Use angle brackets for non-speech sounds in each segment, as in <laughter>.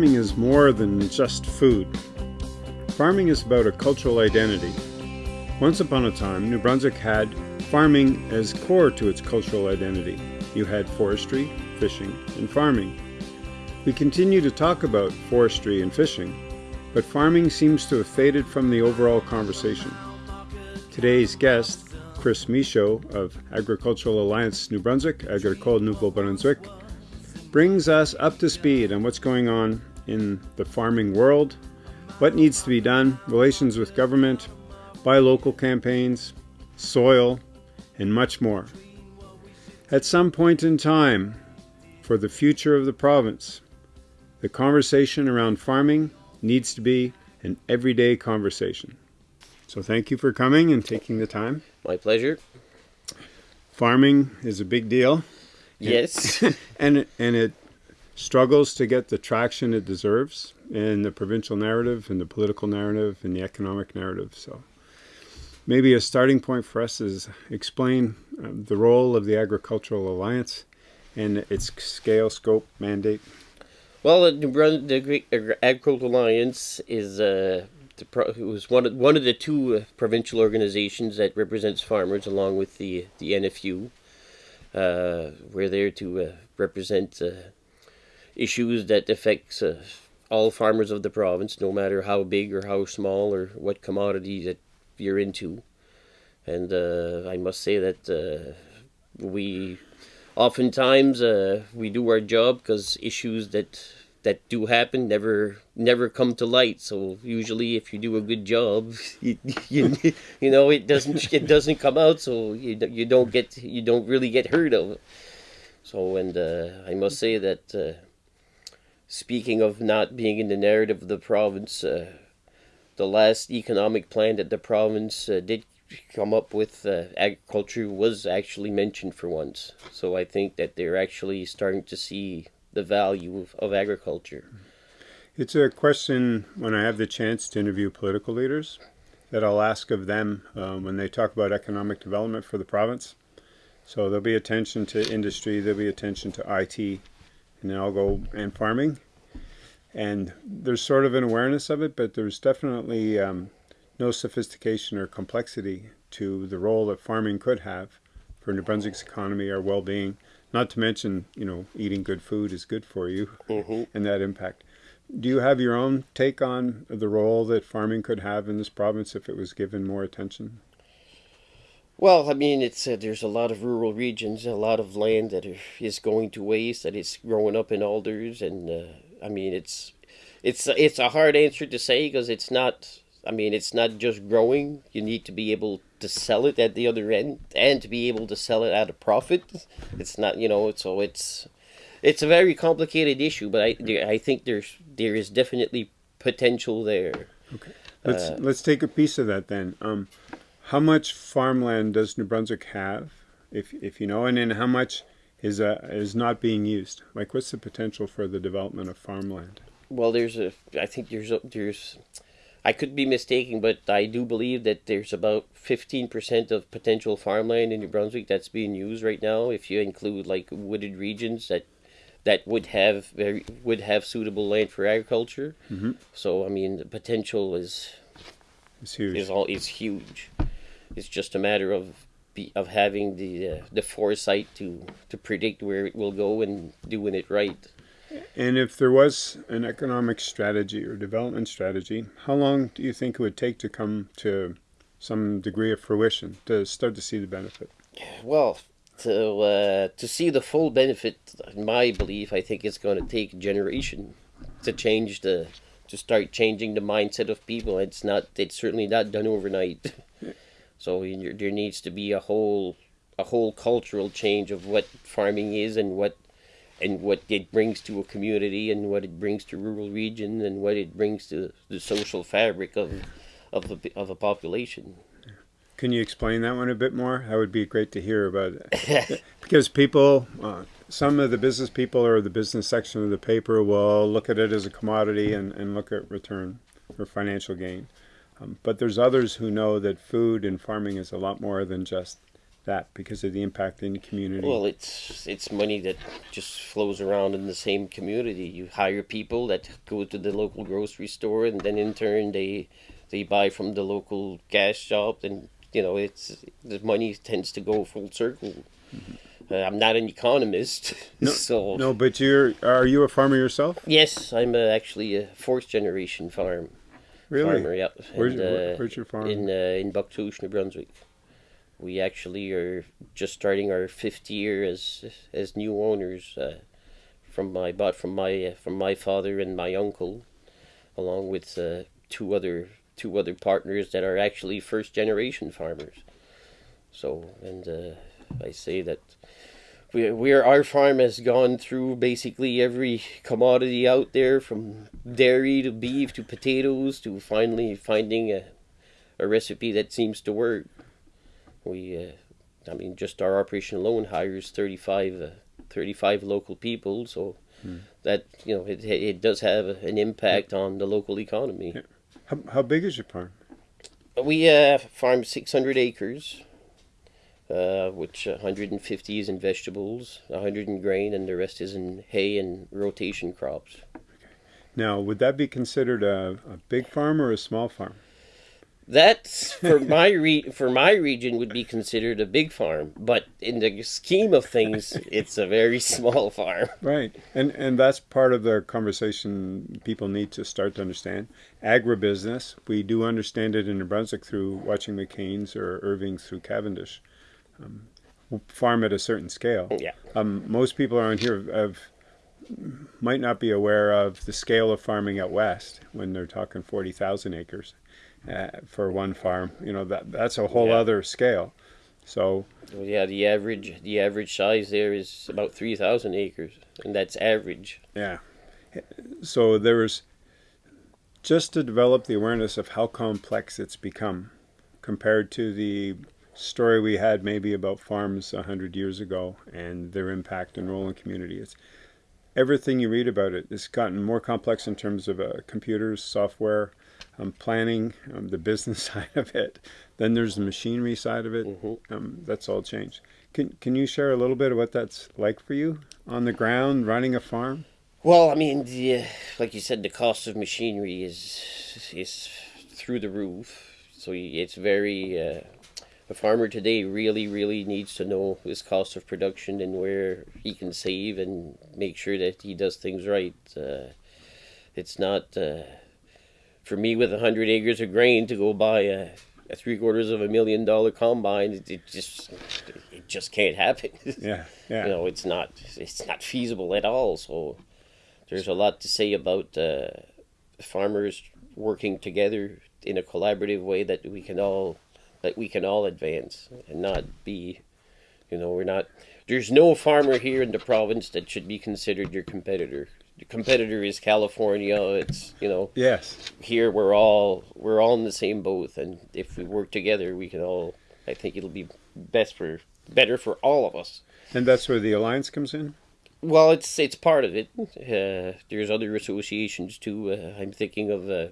farming is more than just food. Farming is about a cultural identity. Once upon a time, New Brunswick had farming as core to its cultural identity. You had forestry, fishing, and farming. We continue to talk about forestry and fishing, but farming seems to have faded from the overall conversation. Today's guest, Chris Michaud of Agricultural Alliance New Brunswick, Agricole Nouveau-Brunswick, brings us up to speed on what's going on in the farming world, what needs to be done, relations with government, buy local campaigns, soil, and much more. At some point in time, for the future of the province, the conversation around farming needs to be an everyday conversation. So thank you for coming and taking the time. My pleasure. Farming is a big deal. Yes. <laughs> and and it struggles to get the traction it deserves in the provincial narrative, in the political narrative, in the economic narrative. So maybe a starting point for us is explain um, the role of the Agricultural Alliance and its scale, scope, mandate. Well, the, the Agricultural Alliance is uh, it was one of one of the two uh, provincial organizations that represents farmers, along with the the NFU. Uh, we're there to uh, represent uh, issues that affects uh, all farmers of the province, no matter how big or how small or what commodity that you're into. And uh, I must say that uh, we oftentimes we do our job because issues that that do happen never never come to light. So usually, if you do a good job, <laughs> you you, you know it doesn't it doesn't come out. So you you don't get you don't really get heard of. So and uh, I must say that uh, speaking of not being in the narrative of the province, uh, the last economic plan that the province uh, did come up with uh, agriculture was actually mentioned for once. So I think that they're actually starting to see the value of, of agriculture. It's a question when I have the chance to interview political leaders that I'll ask of them um, when they talk about economic development for the province. So there'll be attention to industry, there'll be attention to IT, and then I'll go and farming. And there's sort of an awareness of it, but there's definitely um, no sophistication or complexity to the role that farming could have for New Brunswick's economy or well-being not to mention, you know, eating good food is good for you mm-hmm. and that impact. Do you have your own take on the role that farming could have in this province if it was given more attention? Well, I mean, it's uh, there's a lot of rural regions, a lot of land that is going to waste, that is growing up in alders, and uh, I mean, it's it's it's a hard answer to say because it's not. I mean, it's not just growing. You need to be able to sell it at the other end and to be able to sell it at a profit. It's not, you know, so it's it's a very complicated issue, but I I think there's there is definitely potential there. Okay, let's uh, let's take a piece of that then. Um, how much farmland does New Brunswick have, if if you know, and then how much is uh, is not being used? Like, what's the potential for the development of farmland? Well, there's a I think there's there's I could be mistaken, but I do believe that there's about 15% of potential farmland in New Brunswick that's being used right now. If you include like wooded regions that that would have very would have suitable land for agriculture. Mm-hmm. So I mean, the potential is it's huge. Is all is huge. It's just a matter of be, of having the uh, the foresight to to predict where it will go and doing it right. And if there was an economic strategy or development strategy, how long do you think it would take to come to some degree of fruition to start to see the benefit? Well, to uh, to see the full benefit, in my belief, I think it's going to take a generation to change the to start changing the mindset of people. It's not. It's certainly not done overnight. <laughs> so there needs to be a whole a whole cultural change of what farming is and what and what it brings to a community and what it brings to rural regions and what it brings to the social fabric of of a, of a population. Can you explain that one a bit more? That would be great to hear about it. <laughs> because people, uh, some of the business people or the business section of the paper will look at it as a commodity and, and look at return or financial gain. Um, but there's others who know that food and farming is a lot more than just that because of the impact in the community? Well, it's it's money that just flows around in the same community. You hire people that go to the local grocery store, and then in turn they they buy from the local gas shop, and you know it's the money tends to go full circle. Mm-hmm. Uh, I'm not an economist, <laughs> no, so no. But you're are you a farmer yourself? Yes, I'm uh, actually a fourth generation farm. Really? Farmer, yeah. Where's, and, your, where's your farm? In uh, in Bouctouche, New Brunswick. We actually are just starting our fifth year as as new owners. Uh, from my bought from my uh, from my father and my uncle, along with uh, two other two other partners that are actually first generation farmers. So and uh, I say that we we're our farm has gone through basically every commodity out there from dairy to beef to potatoes to finally finding a a recipe that seems to work. We uh, I mean just our operation alone hires 35, uh, 35 local people so hmm. that you know it, it does have an impact on the local economy. How, how big is your farm? We uh, farm 600 acres uh, which 150 is in vegetables, 100 in grain, and the rest is in hay and rotation crops. Now, would that be considered a, a big farm or a small farm? That's for <laughs> my re- for my region would be considered a big farm, but in the scheme of things, <laughs> it's a very small farm. Right, and and that's part of the conversation people need to start to understand. Agribusiness, we do understand it in New Brunswick through watching McCain's or Irving's through Cavendish. Um, farm at a certain scale. Yeah. Um, most people around here have might not be aware of the scale of farming out west when they're talking forty thousand acres uh, for one farm. You know that that's a whole yeah. other scale. So well, yeah, the average the average size there is about three thousand acres, and that's average. Yeah. So there's just to develop the awareness of how complex it's become compared to the story we had maybe about farms a hundred years ago and their impact and role in community. It's everything you read about it. It's gotten more complex in terms of uh, computers, software, um, planning, um, the business <laughs> side of it. Then there's the machinery side of it. Mm-hmm. Um, that's all changed. Can Can you share a little bit of what that's like for you on the ground running a farm? Well, I mean, the, like you said, the cost of machinery is is through the roof. So it's very. Uh, a farmer today really, really needs to know his cost of production and where he can save and make sure that he does things right. Uh, it's not. Uh, for me with a hundred acres of grain to go buy a, a three quarters of a million dollar combine, it, it, just it just can't happen. <laughs> Yeah, yeah. you know, it's not it's not feasible at all. So there's a lot to say about uh, farmers working together in a collaborative way that we can all that we can all advance and not be, you know, we're not. There's no farmer here in the province that should be considered your competitor the competitor is California. It's you know. Yes. Here we're all we're all in the same boat, and if we work together, we can all. I think it'll be best for better for all of us. And that's where the alliance comes in. Well, it's it's part of it. Uh, there's other associations too. Uh, I'm thinking of uh,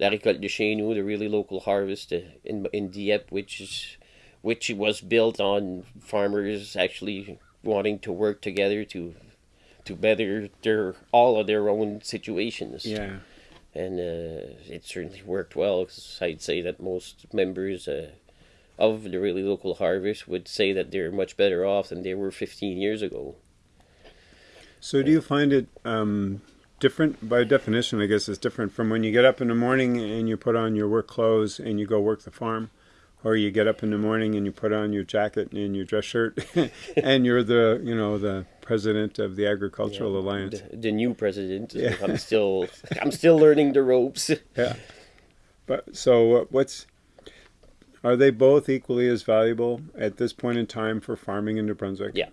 La Récolte de Chez Nous, the really local harvest in in Dieppe, which is which was built on farmers actually wanting to work together to to better their all of their own situations. Yeah. And uh, it certainly worked well. Cause I'd say that most members uh, of the really local harvest would say that they're much better off than they were 15 years ago. So, do you find it um, different? By definition, I guess it's different from when you get up in the morning and you put on your work clothes and you go work the farm or you get up in the morning and you put on your jacket and your dress shirt <laughs> and you're the you know the president of the agricultural yeah, alliance. the, the, new president. Yeah. i'm still i'm still learning the ropes. <laughs> Yeah. But so uh, what's are they both equally as valuable at this point in time for farming in new brunswick? Yeah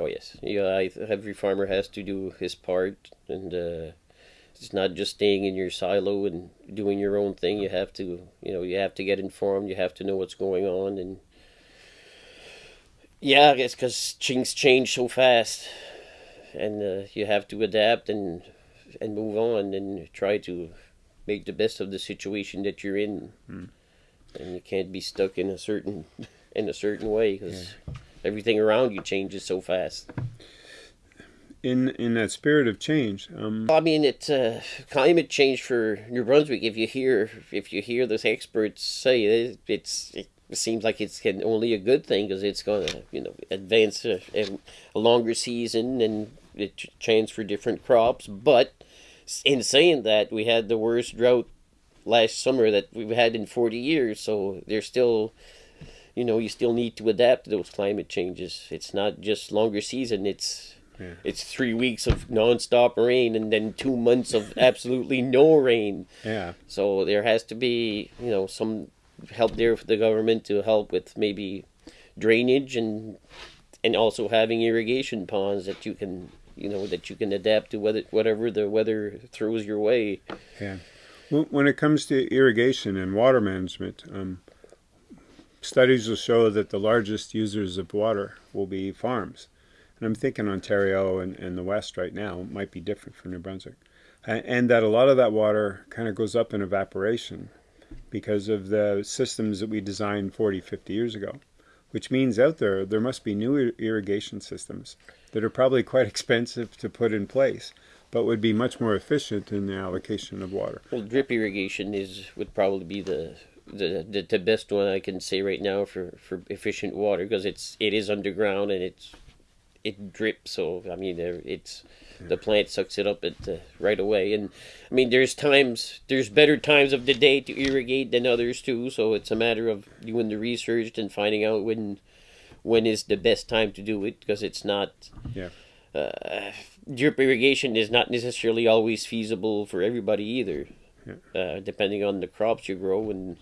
oh yes yeah every farmer has to do his part and uh, it's not just staying in your silo and doing your own thing. You have to, you know, you have to get informed. You have to know what's going on, and yeah, it's because things change so fast, and uh, you have to adapt and and move on and try to make the best of the situation that you're in. Mm. And you can't be stuck in a certain <laughs> in a certain way because everything around you changes so fast. In in that spirit of change, um, I mean, it's uh, climate change for New Brunswick. If you hear if you hear those experts say it, it's it seems like it's only a good thing because it's going to you know advance a, a, longer season and it change for different crops. But in saying that, we had the worst drought last summer that we've had in forty years. So there's still you know you still need to adapt to those climate changes. It's not just longer season. It's yeah. It's three weeks of nonstop rain and then two months of <laughs> absolutely no rain. Yeah. So there has to be, you know, some help there for the government to help with maybe drainage and and also having irrigation ponds that you can you know that you can adapt to whether whatever the weather throws your way. Yeah. When it comes to irrigation and water management, um, studies will show that the largest users of water will be farms and I'm thinking Ontario and, and the West right now might be different for New Brunswick. And that a lot of that water kind of goes up in evaporation because of the systems that we designed 40, 50 years ago, which means out there, there must be new irrigation systems that are probably quite <laughs> expensive to put in place, but would be much more efficient in the allocation of water. Well, drip irrigation is would probably be the the, the, the best one I can say right now for, for efficient water because it's it is underground and it's it drips. So I mean, it's the plant sucks it up at, uh, right away. And I mean, there's times, there's better times of the day to irrigate than others too. So it's a matter of doing the research and finding out when when is the best time to do it because it's not. Yeah. Uh, drip irrigation is not necessarily always feasible for everybody either. Yeah. Uh, depending on the crops you grow and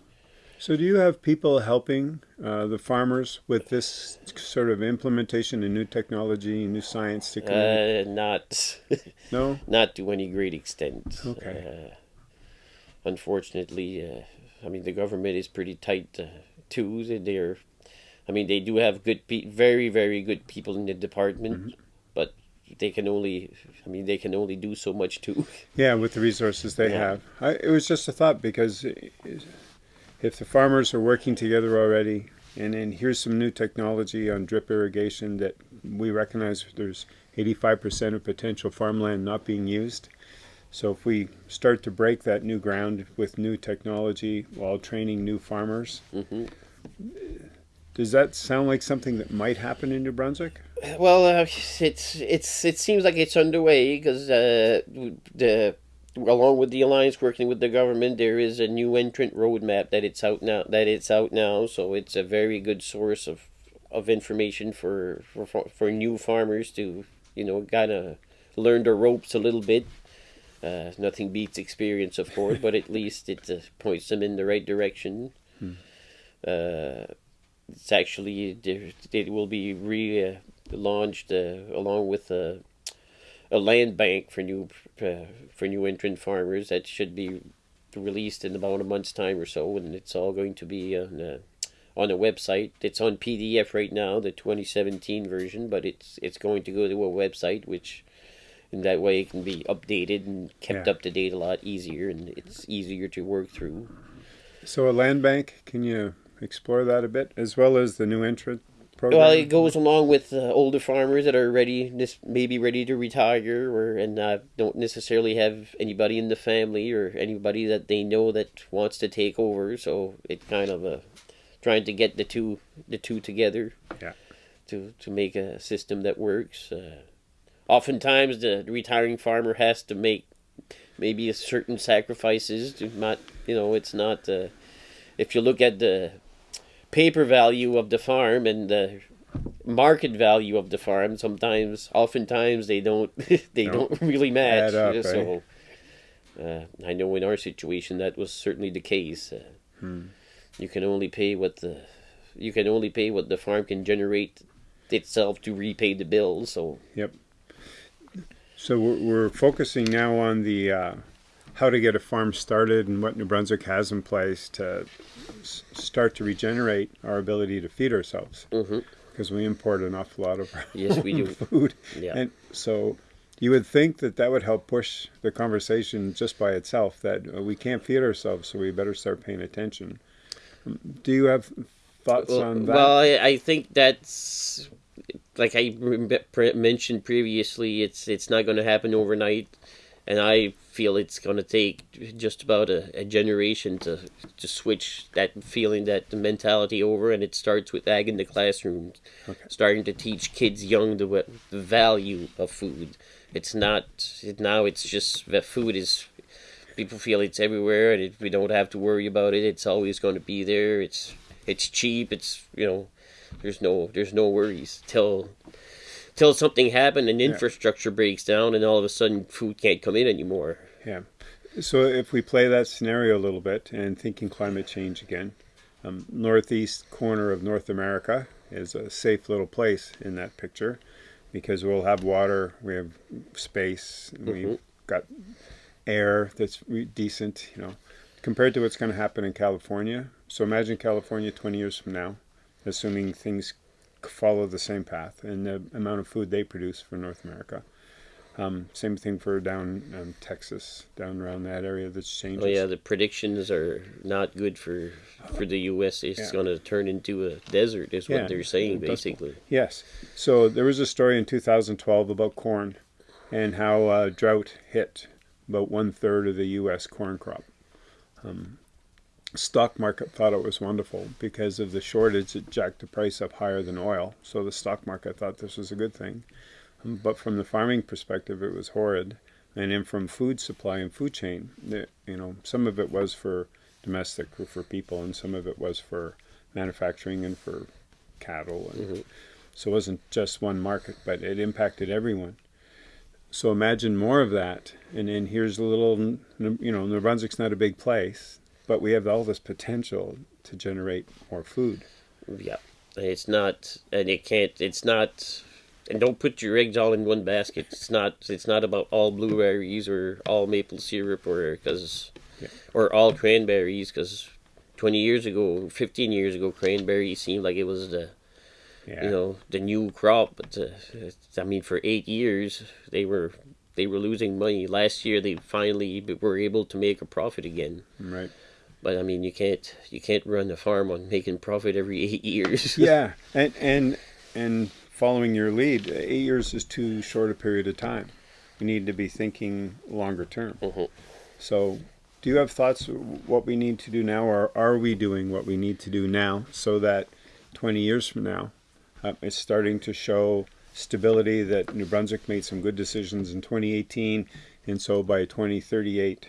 so do you have people helping uh, the farmers with this sort of implementation of new technology, and new science to Uh, not, <laughs> no, not to any great extent. Okay. Uh, unfortunately, uh, I mean the government is pretty tight uh, too. They're, I mean they do have good, pe- very very good people in the department, mm-hmm. but they can only, I mean they can only do so much too. Yeah, with the resources they yeah. have. I, it was just a thought because. If the farmers are working together already, and then here's some new technology on drip irrigation that we recognize there's 85% of potential farmland not being used. So if we start to break that new ground with new technology while training new farmers, mm-hmm. does that sound like something that might happen in New Brunswick? Well, uh, it's it's it seems like it's underway because uh, the along with the alliance working with the government, there is a new entrant roadmap that it's out now. That it's out now, so it's a very good source of of information for for for new farmers to you know kind of learn the ropes a little bit. Uh, nothing beats experience, of course, but at least it uh, points them in the right direction. Hmm. Uh, it's actually it will be re launched uh, along with uh, a land bank for new uh, for new entrant farmers that should be released in about a month's time or so, and it's all going to be on a, on a website. It's on PDF right now, the 2017 version, but it's it's going to go to a website which in that way it can be updated and kept yeah. up to date a lot easier and it's easier to work through. So a land bank, can you explore that a bit as well as the new entrant program? Well, it goes along with uh, older farmers that are ready, this maybe ready to retire, or and uh, don't necessarily have anybody in the family or anybody that they know that wants to take over. So it kind of uh, trying to get the two the two together. Yeah. To to make a system that works. Uh, oftentimes, the retiring farmer has to make maybe a certain sacrifices to not you know it's not. Uh, if you look at the paper value of the farm and the market value of the farm sometimes oftentimes they don't <laughs> they don't really match up, so uh, i know in our situation that was certainly the case uh, hmm. you can only pay what the you can only pay what the farm can generate itself to repay the bills so. Yep. So we're, we're focusing now on the uh, how to get a farm started and what New Brunswick has in place to s- start to regenerate our ability to feed ourselves. Mm-hmm. Because we import an awful lot of <laughs> yes, we do. food. Yeah. And so you would think that that would help push the conversation just by itself that uh, we can't feed ourselves, so we better start paying attention. Um, do you have thoughts well, on that? Well, I, I think that's like I mentioned previously. It's it's not going to happen overnight, and I feel it's going to take just about a, a, generation to to switch that feeling, that mentality over. And it starts with ag in the classroom, okay. starting to teach kids young the, the value of food. It's not now. It's just that food is people feel it's everywhere and it, we don't have to worry about it. It's always going to be there. It's it's cheap. It's you know, there's no there's no worries till till something happened and infrastructure yeah. breaks down and all of a sudden food can't come in anymore. Yeah. So if we play that scenario a little bit and thinking climate change again, um, northeast corner of North America is a safe little place in that picture because we'll have water, we have space, mm-hmm. we've got air that's decent, you know, compared to what's going to happen in California. So imagine California 20 years from now, assuming things follow the same path and the amount of food they produce for North America. Um, same thing for down um, Texas, down around that area that's changing. Oh yeah, the predictions are not good for for the U.S. It's yeah. going to turn into a desert, is yeah, what they're saying basically. Yes. So there was a story in 2012 about corn, and how uh, drought hit about one third of the U.S. corn crop. Um, stock market thought it was wonderful because of the shortage. It jacked the price up higher than oil, so the stock market thought this was a good thing. Um, but from the farming perspective, it was horrid. And then from food supply and food chain, you know, some of it was for domestic or for people, and some of it was for manufacturing and for cattle. And mm-hmm. So it wasn't just one market, but it impacted everyone. So imagine more of that. And then here's a little, you know, New Brunswick's not a big place, but we have all this potential to generate more food. Yeah. It's not, and it can't, it's not, and don't put your eggs all in one basket. It's not, it's not about all blueberries or all maple syrup or, because, yeah. or all cranberries, because 20 years ago, 15 years ago, cranberries seemed like it was the, yeah. you know the new crop. But uh, I mean, for eight years they were they were losing money. Last year they finally were able to make a profit again. Right. But I mean, you can't you can't run a farm on making profit every <laughs> eight years. yeah, <laughs> and and and following your lead, eight years is too short a period of time. We need to be thinking longer term. Mm-hmm. So, do you have thoughts what we need to do now, or are we doing what we need to do now so that 20 years from now uh, it's starting to show stability that New Brunswick made some good decisions in 2018, and so by 2038,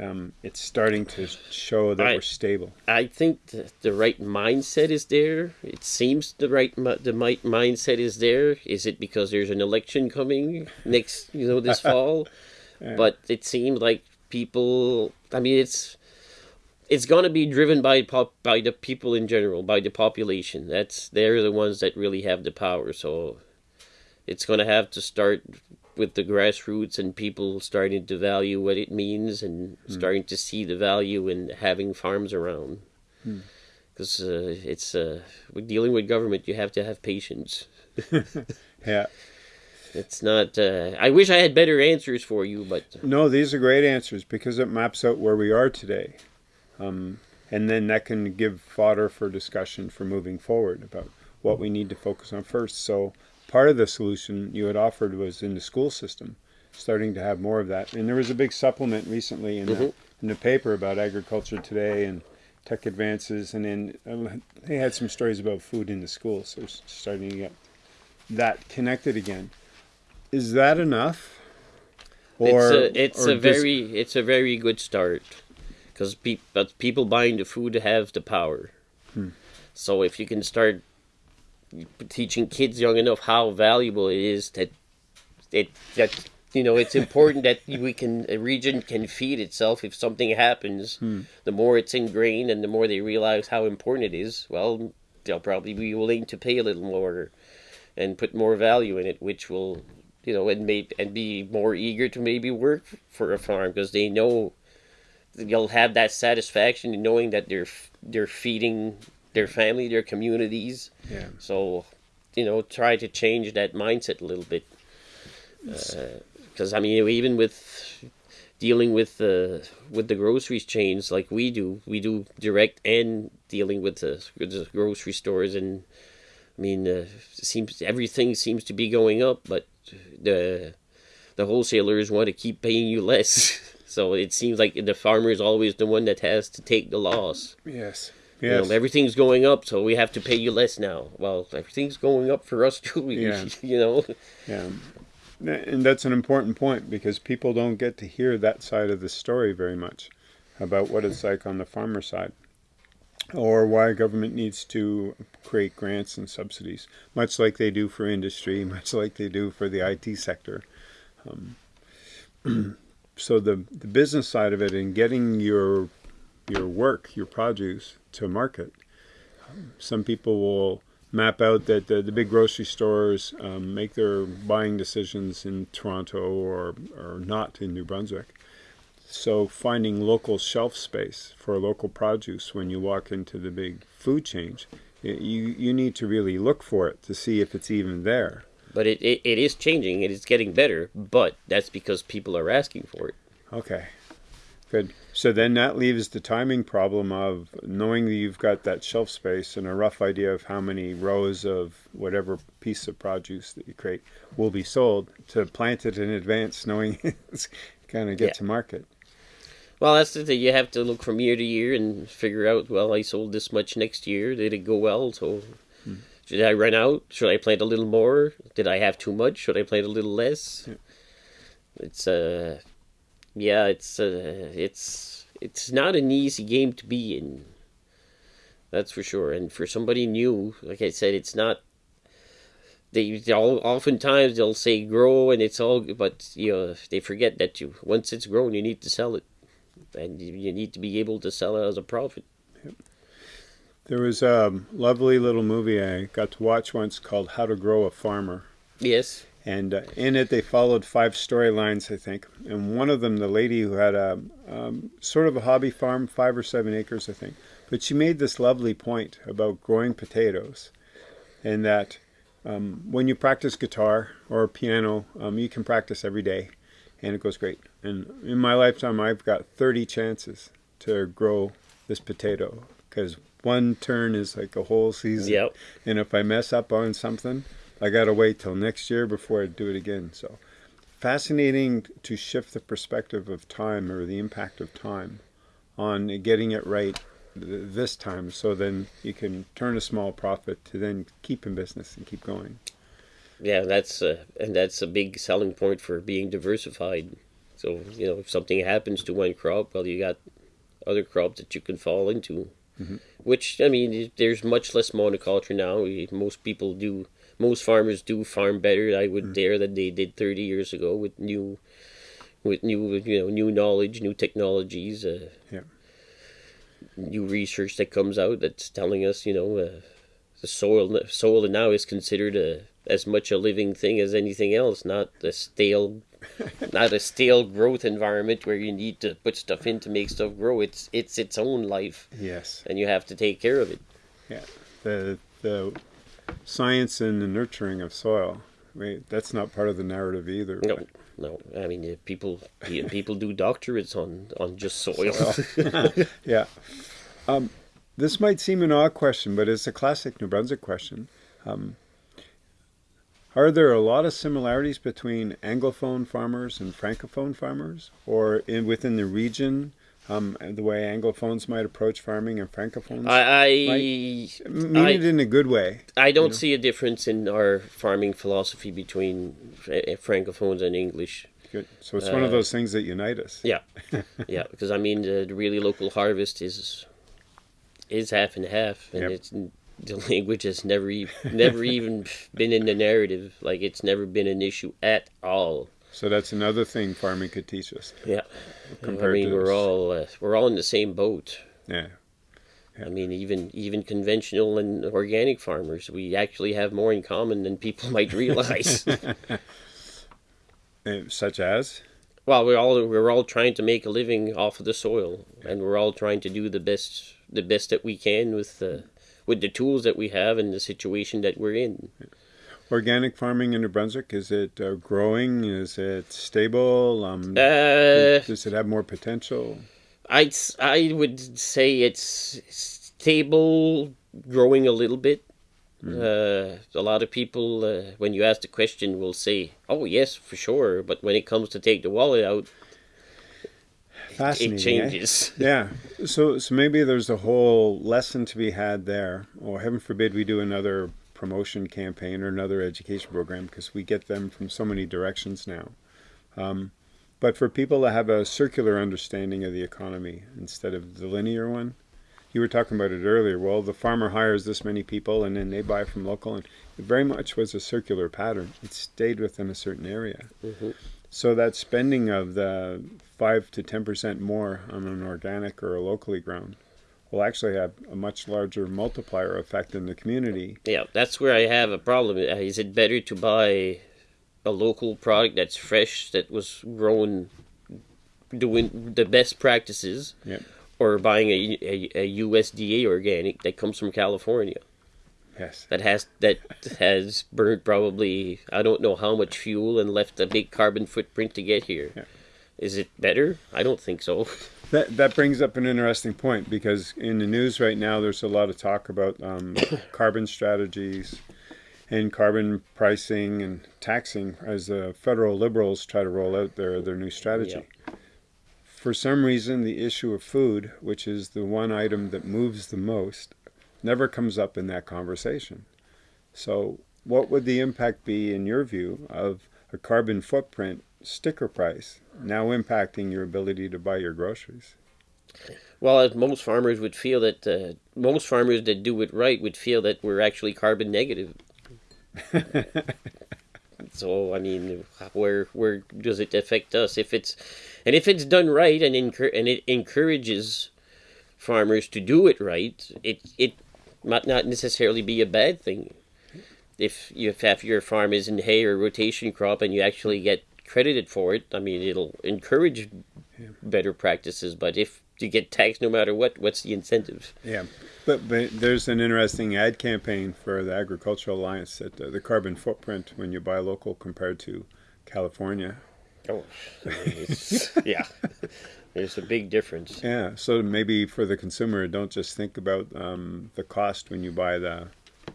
um, it's starting to show that I, we're stable. I think the, the, right mindset is there. It seems the right the right mindset is there. Is it because there's an election coming next, you know, this <laughs> fall? yeah. But it seems like people. I mean, it's it's going to be driven by pop, by the people in general, by the population. That's they're the ones that really have the power. So it's going to have to start with the grassroots and people starting to value what it means and mm. starting to see the value in having farms around. Because hmm. mm. uh, it's uh, with dealing with government, you have to have patience. <laughs> yeah. It's not. Uh, I wish I had better answers for you, but no, these are great answers because it maps out where we are today. Um, and then that can give fodder for discussion for moving forward about what we need to focus on first. So part of the solution you had offered was in the school system, starting to have more of that. And there was a big supplement recently in, mm-hmm. the, in the paper about agriculture today and tech advances, and then uh, they had some stories about food in the schools. So starting to get that connected again. Is that enough? Or, it's a, it's a very it's a very good start because pe- but people buying the food have the power. Hmm. So if you can start teaching kids young enough how valuable it is that it that you know it's important that we can a region can feed itself if something happens. Hmm. The more it's ingrained and the more they realize how important it is, well, they'll probably be willing to pay a little more and put more value in it, which will you know and may and be more eager to maybe work for a farm because they know they'll have that satisfaction in knowing that they're they're feeding their family, their communities. Yeah. So, you know, try to change that mindset a little bit. Because uh, I mean, even with dealing with the with the groceries chains like we do. We do direct and dealing with the, with the grocery stores, and I mean, uh, seems everything seems to be going up, but the the wholesalers want to keep paying you less. <laughs> so it seems like the farmer is always the one that has to take the loss. Yes. You know, everything's going up, so we have to pay you less now. Well, everything's going up for us <laughs> too. Yeah. <laughs> You know. Yeah. And that's an important point because people don't get to hear that side of the story very much about what it's like on the farmer side or why government needs to create grants and subsidies, much like they do for industry, <laughs> much like they do for the IT sector. Um, <clears throat> so the, the business side of it and getting your your work, your produce to market, some people will map out that the, the big grocery stores um, make their buying decisions in Toronto or, or not in New Brunswick. So finding local shelf space for local produce when you walk into the big food chains, y- you, you need to really look for it to see if it's even there. But it, it, it is changing. It is getting better. But that's because people are asking for it. Okay, good. So then that leaves the timing problem of knowing that you've got that shelf space and a rough idea of how many rows of whatever piece of produce that you create will be sold to plant it in advance, knowing <laughs> it's going to get Yeah. to market. Well, that's the thing. You have to look from year to year and figure out. Well, I sold this much next year. Did it go well? So, should I run out? Should I plant a little more? Did I have too much? Should I plant a little less? Yeah. It's uh, yeah, it's uh, it's it's not an easy game to be in. That's for sure. And for somebody new, like I said, it's not. They all oftentimes they'll say grow and it's all, but you know they forget that you once it's grown you need to sell it and you you need to be able to sell it as a profit. There was a lovely little movie I got to watch once called How to Grow a Farmer. Yes. And uh, in it, they followed five storylines, I think. And one of them, the lady who had a um, sort of a hobby farm, five or seven acres, I think. But she made this lovely point about growing potatoes, and that um, when you practice guitar or piano, um, you can practice every day, and it goes great. And in my lifetime, I've got 30 chances to grow this potato because one turn is like a whole season. Yep. And if I mess up on something, I got to wait till next year before I do it again. So fascinating to shift the perspective of time or the impact of time on getting it right this time so then you can turn a small profit to then keep in business and keep going. Yeah, that's uh, and that's a big selling point for being diversified. So you know, if something happens to one crop, well, you got other crops that you can fall into. Which I mean, there's much less monoculture now. Most people do, most farmers do farm better. I would dare than they did 30 years ago with new, with new you know new knowledge, new technologies. Uh, Yeah. New research that comes out that's telling us, you know, uh, the soil soil now is considered a as much a living thing as anything else, not a stale, <laughs> not a stale growth environment where you need to put stuff in to make stuff grow. It's it's its own life, Yes. and you have to take care of it. Yeah. The the science and the nurturing of soil. I mean, that's not part of the narrative either. No, but- no. I mean, people <laughs> people do doctorates on on just soil. <laughs> Yeah. Um, this might seem an odd question, but it's a classic New Brunswick question. Um, are there a lot of similarities between Anglophone farmers and Francophone farmers, or in within the region, um, the way Anglophones might approach farming and Francophones? I I, mean I- it in a good way. I don't see a difference in our farming philosophy between francophones and English. Good. So it's one of Uh, those things that unite us. Yeah, <laughs> yeah, because I mean the, the really local harvest is is half and half, and Yep. it's the language has never e- never <laughs> even been in the narrative. Like it's never been an issue at all. So that's another thing farming could teach us. Yeah, I Compared mean to we're all uh, we're all in the same boat. Yeah. I mean, even even conventional and organic farmers, we actually have more in common than people <laughs> might realize. <laughs> Such as? well, we're all we're all trying to make a living off of the soil, and we're all trying to do the best the best that we can with the with the tools that we have and the situation that we're in. Organic farming in New Brunswick? Is it uh, growing? Is it stable? Um, Uh, does it have more potential? S- I would say it's stable, growing a little bit. Uh, a lot of people, uh, when you ask the question, will say, "Oh yes, for sure," but when it comes to take the wallet out, it eh? changes. <laughs> Yeah. So so maybe there's a whole lesson to be had there. Or heaven forbid we do another promotion campaign or another education program because we get them from so many directions now. Um, but for people to have a circular understanding of the economy instead of the linear one, you were talking about it earlier. Well, the farmer hires this many people and then they buy from local, and it very much was a circular pattern. It stayed within a certain area. Mhm. So that spending of the five to ten percent more on an organic or a locally grown will actually have a much larger multiplier effect in the community. Yeah, that's where I have a problem. Uh, Is it better to buy a local product that's fresh, that was grown doing the best practices, Yep. or buying a, a, a USDA organic that comes from California Yes. that has that has burned probably I don't know how much fuel and left a big carbon footprint to get here. Is Yeah. it better? I don't think so. <laughs> That that brings up an interesting point because in the news right now there's a lot of talk about um, <coughs> carbon strategies and carbon pricing and taxing as the federal liberals try to roll out their their new strategy. For some reason, the issue of food, which is the one item that moves the most, never comes up in that conversation. So, what would the impact be, in your view, of a carbon footprint sticker price now impacting your ability to buy your groceries? Well, as most farmers would feel that uh, most farmers that do it right would feel that we're actually carbon negative. <laughs> so I mean, where where does it affect us? If it's and if it's done right and encour- and it encourages farmers to do it right, it it might not necessarily be a bad thing. If you if half your farm is in hay or rotation crop and you actually get credited for it, I mean, it'll encourage better practices. But if you get taxed no matter what, what's the incentive? Yeah, but, but there's an interesting ad campaign for the Agricultural Alliance that uh, the carbon footprint when you buy local compared to California. Oh, it's, yeah. <laughs> There's a big difference. Yeah, so maybe for the consumer, don't just think about um, the cost when you buy the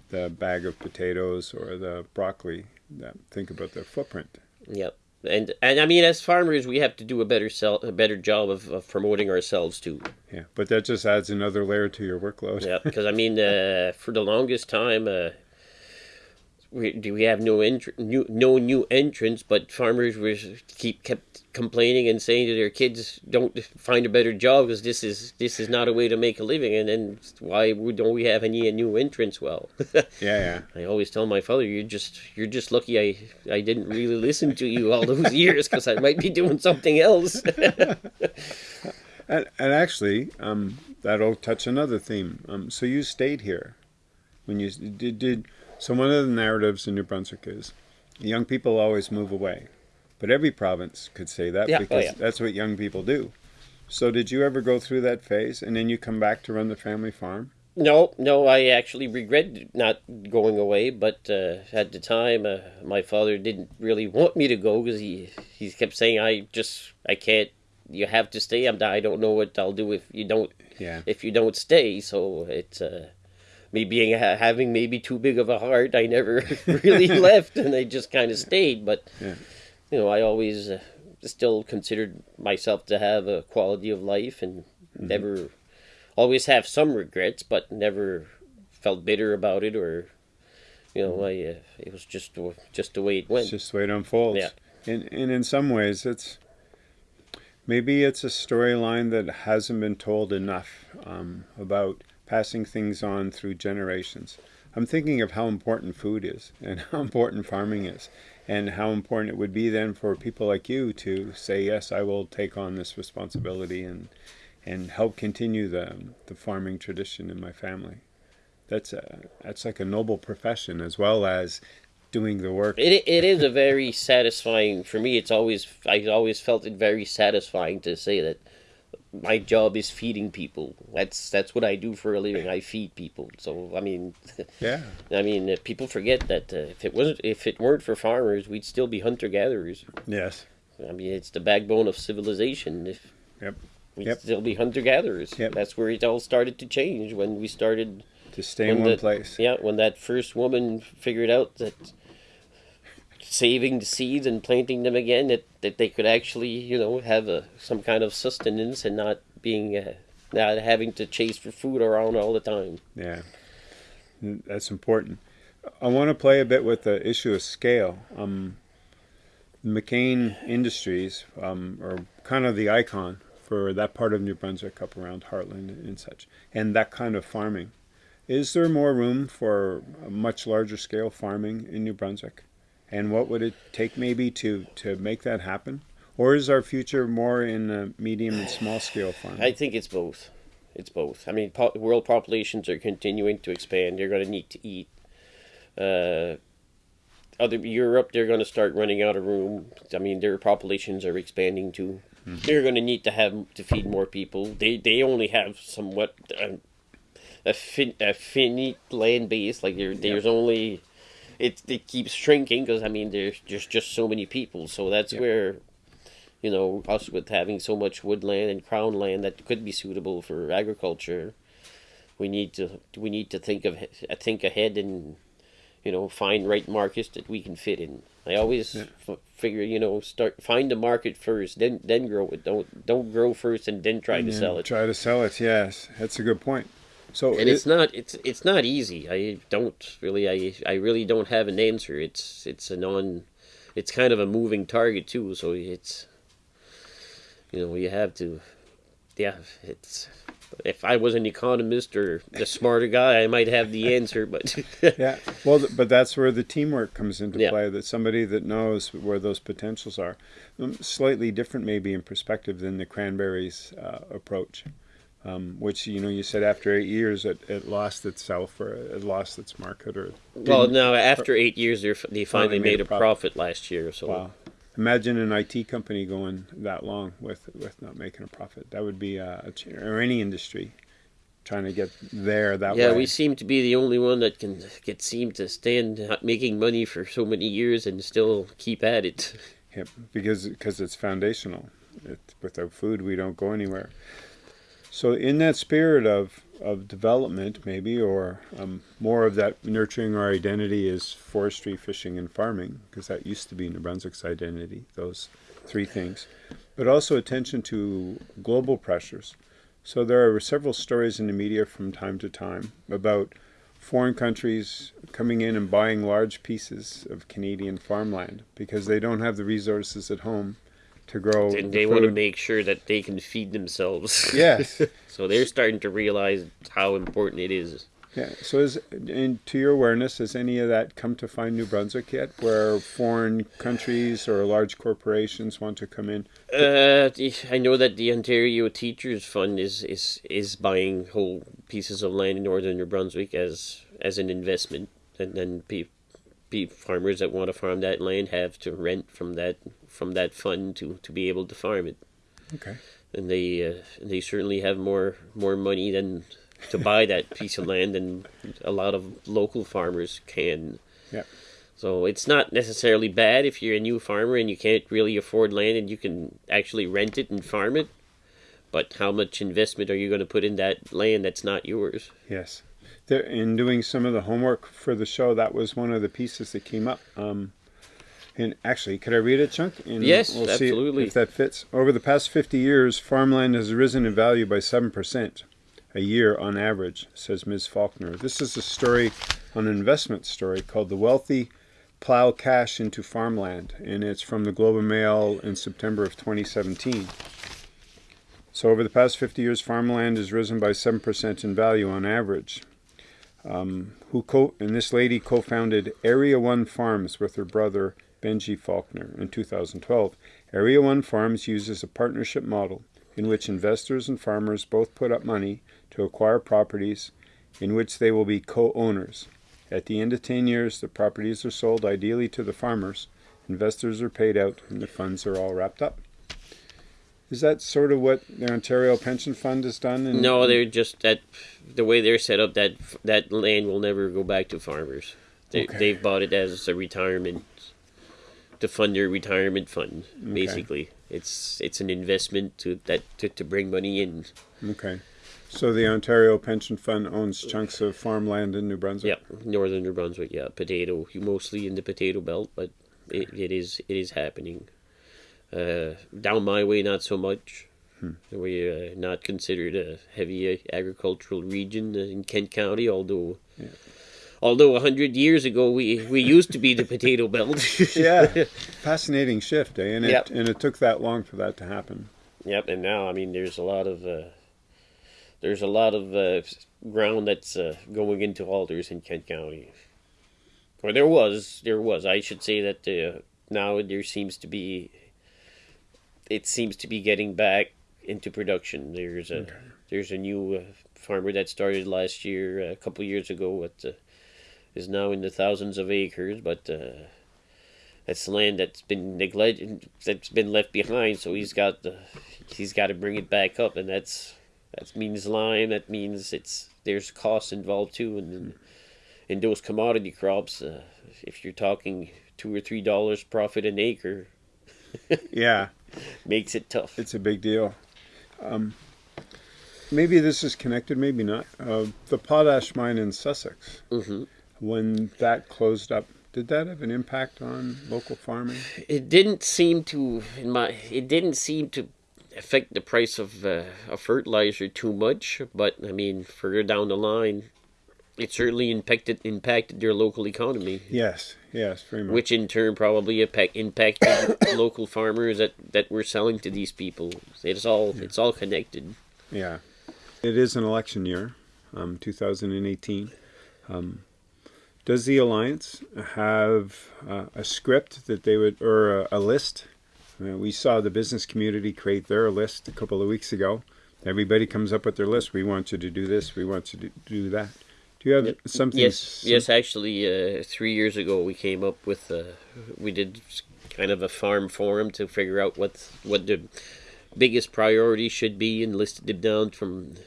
the bag of potatoes or the broccoli. Think about the footprint. Yep. And and I mean, as farmers, we have to do a better sell, a better job of, of promoting ourselves too. Yeah, but that just adds another layer to your workload. Yeah, because I mean, uh, for the longest time, uh, we do we have no entr- new no new entrants, but farmers were keep kept complaining and saying to their kids, "Don't find a better job because this is this is not a way to make a living." And then why don't we have any new entrants? Well, <laughs> Yeah, yeah. I always tell my father, "You're just you're just lucky I I didn't really listen to you all those years because I might be doing something else." <laughs> And, and actually, um, that'll touch another theme. Um, so you stayed here when you did, did. So one of the narratives in New Brunswick is young people always move away, but every province could say that Yeah, oh, because yeah. that's what young people do. So did you ever go through that phase, and then you come back to run the family farm? No, no, I actually regret not going away, but uh, at the time, uh, my father didn't really want me to go because he he kept saying, "I just I can't. You have to stay. I'm. I don't know what I'll do if you don't Yeah. if you don't stay." So it's uh, me being having maybe too big of a heart. I never <laughs> really <laughs> left, and I just kind of stayed. But Yeah. you know, I always uh, still considered myself to have a quality of life, and never always have some regrets, but never felt bitter about it or you know, I uh, it was just the- just the way it went. It's just the way it unfolds. Yeah. And, and in some ways, it's maybe it's a storyline that hasn't been told enough um, about passing things on through generations. I'm thinking of how important food is <laughs> and how important farming is, and how important it would be then for people like you to say, "Yes, I will take on this responsibility and and help continue the the farming tradition in my family." That's a that's like a noble profession as well as doing the work. It it is a very <laughs> satisfying for me. It's always I always felt it very satisfying to say that my job is feeding people. That's that's what I do for a living. I feed people. So I mean, <laughs> Yeah. I mean, uh, people forget that uh, if it wasn't if it weren't for farmers, we'd still be hunter gatherers. Yes. I mean, it's the backbone of civilization. If Yep. we'd Yep. still be hunter gatherers. Yep. That's where it all started to change when we started. To stay in one the- place. Yeah, when that first woman figured out that saving the seeds and planting them again, that, that they could actually, you know, have a some kind of sustenance and not being, uh, not having to chase for food around all the time. Yeah, that's important. I want to play a bit with the issue of scale. Um, McCain Industries um, are kind of the icon for that part of New Brunswick up around Hartland and such, and that kind of farming. Is there more room for much larger scale farming in New Brunswick? And what would it take maybe to, to make that happen? Or is our future more in uh, medium and small scale farming? I think it's both. It's both. I mean, po- world populations are continuing to expand. You're going to need to eat. Uh, other Europe, they're going to start running out of room. I mean, their populations are expanding too. They're going to need to have to feed more people. They they only have somewhat um, a fin a finite land base. Like there, there's only it it keeps shrinking because I mean there's there's just so many people. So that's Yeah. where you know, us with having so much woodland and crown land that could be suitable for agriculture, we need to we need to think of think ahead and you know find right markets that we can fit in. I always f- figure you know start find the market first, then then grow it. Don't don't grow first and then try to And sell it. Try to sell it. Yes, that's a good point. So And it- it's not it's it's not easy. I don't really I I really don't have an answer. It's it's a non it's kind of a moving target too, so it's you know, you have to yeah, it's if I was an economist or a <laughs> smarter guy, I might have the answer, but <laughs> yeah, well, but that's where the teamwork comes into Yeah. play. That somebody that knows where those potentials are, Um, slightly different maybe in perspective than the cranberries uh, approach, um, which you know you said after eight years it, it lost itself or it lost its market or well, now after 8 years they they finally made made a a profit. profit last year, so wow. Imagine an IT company going that long with with not making a profit. That would be a, a or any industry trying to get there that yeah, way. Yeah, we seem to be the only one that can get seem to stand not making money for so many years and still keep at it. Yep, because because it's foundational. It, without food, we don't go anywhere. So, in that spirit of of development, maybe, or um, more of that nurturing our identity is forestry, fishing, and farming, because that used to be New Brunswick's identity. Those three things, but also attention to global pressures. So there are several stories in the media from time to time about foreign countries coming in and buying large pieces of Canadian farmland because they don't have the resources at home to grow. And the they want to make sure that they can feed themselves. <laughs> Yes. so they're starting to realize how important it is. Yeah. So, is and to your awareness, has any of that come to find New Brunswick yet, where foreign countries or large corporations want to come in? Uh, I know that the Ontario Teachers Fund is, is, is buying whole pieces of land in northern New Brunswick as as an investment, and then pe- pe- farmers that want to farm that land have to rent from that from that fund to, to be able to farm it. Okay. and they uh, they certainly have more more money than to buy that piece of land than a lot of local farmers can. Yeah. So it's not necessarily bad if you're a new farmer and you can't really afford land and you can actually rent it and farm it. But how much investment are you going to put in that land that's not yours? Yes. In doing some of the homework for the show, that was one of the pieces that came up. Um, and actually, could I read a Chunk? And Yes, see absolutely. if that fits. Over the past 50 years, farmland has risen in value by 7% a year on average, says Ms. Faulkner. This is a story, an investment story called The Wealthy Plow Cash into Farmland, and it's from the Globe and Mail in September of 2017. So, over the past 50 years, farmland has risen by 7% in value on average. Um, who co- and this lady co-founded Area One Farms with her brother Benji Faulkner in 2012. Area One Farms uses a partnership model in which investors and farmers both put up money to acquire properties in which they will be co-owners. At the end of 10 years, the properties are sold ideally to the farmers, investors are paid out, and the funds are all wrapped up. Is that sort of what the Ontario Pension Fund has done? In, No, they're just that the way they're set up. That that land will never go back to farmers. They, Okay. They've bought it as a retirement to fund your retirement fund. Basically, it's it's an investment to that to, to bring money in. Okay. So the Ontario Pension Fund owns chunks of farmland in New Brunswick. Yeah, northern New Brunswick. Yeah, potato. Mostly in the potato belt, but it, it is it is happening. Uh, down my way, not so much. We're uh, not considered a heavy agricultural region in Kent County, although. Although a hundred years ago we, we used to be the potato belt. <laughs> Yeah. Fascinating shift, eh? And it Yep. and it took that long for that to happen. Yep, and now I mean there's a lot of uh, there's a lot of uh, ground that's uh, going into alders in Kent County. Or there was, there was. I should say that uh, now there seems to be. It seems to be getting back into production. There's a there's a new uh, farmer that started last year, a couple years ago, uh, is now in the thousands of acres, but. Uh, that's land that's been neglected, that's been left behind. So he's got the, he's got to bring it back up, and that's that means lime. That means it's there's costs involved too, and then in those commodity crops, uh, if you're talking two or three dollars profit an acre, <laughs> Yeah. makes it tough. It's a big deal. Um, maybe this is connected, maybe not. Uh, the potash mine in Sussex, hmm when that closed up, did that have an impact on local farming? It didn't seem to in my it didn't seem to affect the price of uh, of fertilizer too much, but I mean further down the line, it certainly impacted impacted their local economy. Yes, yes, very much. which in turn probably impact impacted <coughs> local farmers that, that we're selling to these people. It's all it's all connected. Yeah. It is an election year, um, 2018. Um, does the Alliance have uh, a script that they would, or a, a list? Uh, we saw the business community create their list a couple of weeks ago. Everybody comes up with their list. We want you to do this. We want you to do that. Do you have something? Yes, sim- yes. Actually, uh, three years ago we came up with uh, we did kind of a farm forum to figure out what what the biggest priority should be and listed them down from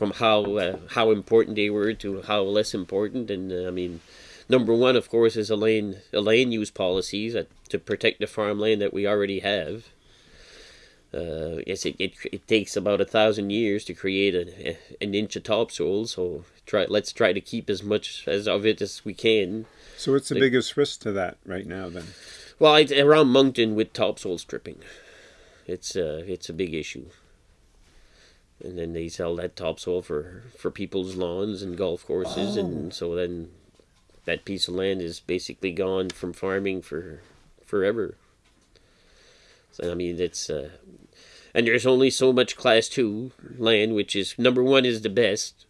from how uh, how important they were to how less important. And uh, I mean, number one, of course, is a land a land use policies that, to protect the farmland that we already have. Uh, yes, it, it, it takes about a thousand years to create a, an inch of topsoil. So try let's try to keep as much as of it as we can. So, what's the like- biggest risk to that right now? Then, Well, it's around Moncton with topsoil stripping. It's uh, it's a big issue. And then they sell that topsoil for for people's lawns and golf courses, and so then that piece of land is basically gone from farming for forever. So I mean, it's uh, and there's only so much class two land, which is number one is the best,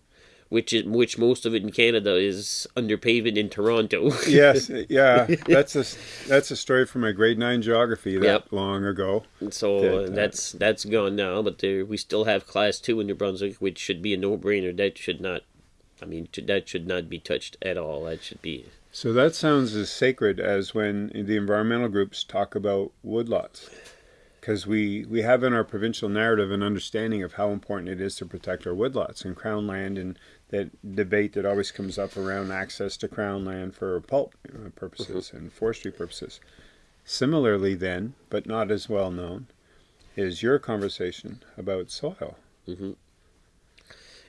which is which most of it in Canada is under pavement in Toronto. <laughs> yes, yeah, that's a that's a story from my grade nine geography that Yep. long ago. So That, uh, that's that's gone now, but there we still have class two in New Brunswick, which should be a no-brainer. That should not, I mean, that should not be touched at all. That should be So that sounds as sacred as when the environmental groups talk about woodlots. Because we, we have in our provincial narrative an understanding of how important it is to protect our woodlots and crown land and that debate that always comes up around access to crown land for pulp purposes mm-hmm. and forestry purposes. Similarly, then, but not as well known, is your conversation about soil. Mm-hmm.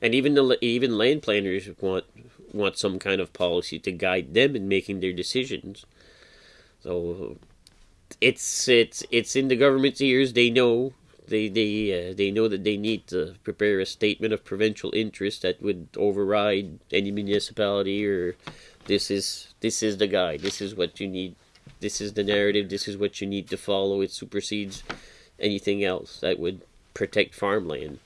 and even the even land planners want want some kind of policy to guide them in making their decisions. So it's it's it's in the government's ears. They know they they uh, they know that they need to prepare a statement of provincial interest that would override any municipality or this is this is the guide. This is what you need. This is the narrative. This is what you need to follow. It supersedes anything else that would protect farmland